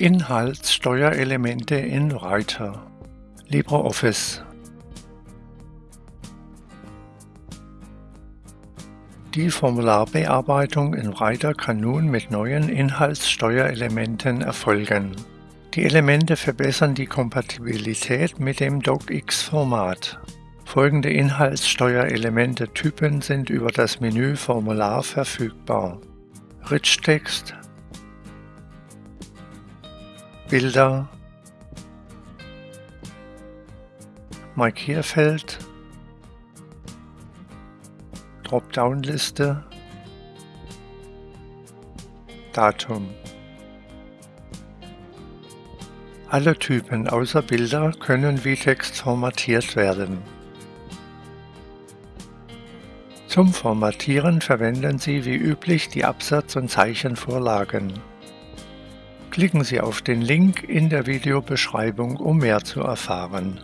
Inhaltssteuerelemente in Writer LibreOffice Die Formularbearbeitung in Writer kann nun mit neuen Inhaltssteuerelementen erfolgen. Die Elemente verbessern die Kompatibilität mit dem DocX-Format. Folgende Inhaltssteuerelemente-Typen sind über das Menü Formular verfügbar. Rich Text Bilder, Markierfeld, Dropdown-Liste, Datum. Alle Typen außer Bilder können wie Text formatiert werden. Zum Formatieren verwenden Sie wie üblich die Absatz- und Zeichenvorlagen. Klicken Sie auf den Link in der Videobeschreibung, um mehr zu erfahren.